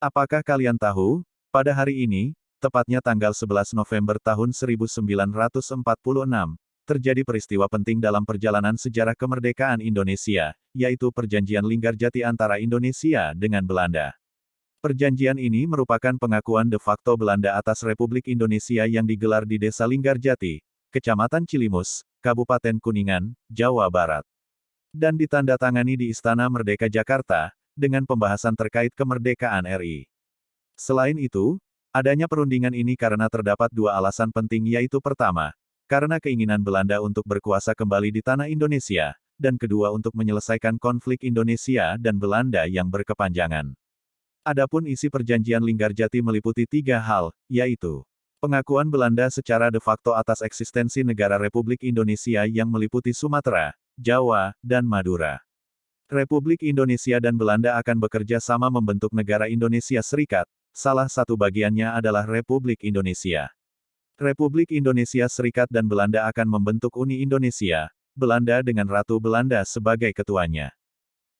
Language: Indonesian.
Apakah kalian tahu, pada hari ini, tepatnya tanggal 11 November tahun 1946, terjadi peristiwa penting dalam perjalanan sejarah kemerdekaan Indonesia, yaitu Perjanjian Linggarjati antara Indonesia dengan Belanda. Perjanjian ini merupakan pengakuan de facto Belanda atas Republik Indonesia yang digelar di Desa Linggarjati, Kecamatan Cilimus, Kabupaten Kuningan, Jawa Barat. Dan ditandatangani di Istana Merdeka Jakarta, dengan pembahasan terkait kemerdekaan RI. Selain itu, adanya perundingan ini karena terdapat dua alasan penting yaitu pertama, karena keinginan Belanda untuk berkuasa kembali di tanah Indonesia, dan kedua untuk menyelesaikan konflik Indonesia dan Belanda yang berkepanjangan. Adapun isi perjanjian Linggarjati meliputi tiga hal, yaitu pengakuan Belanda secara de facto atas eksistensi negara Republik Indonesia yang meliputi Sumatera, Jawa, dan Madura. Republik Indonesia dan Belanda akan bekerja sama membentuk negara Indonesia Serikat, salah satu bagiannya adalah Republik Indonesia. Republik Indonesia Serikat dan Belanda akan membentuk Uni Indonesia, Belanda dengan Ratu Belanda sebagai ketuanya.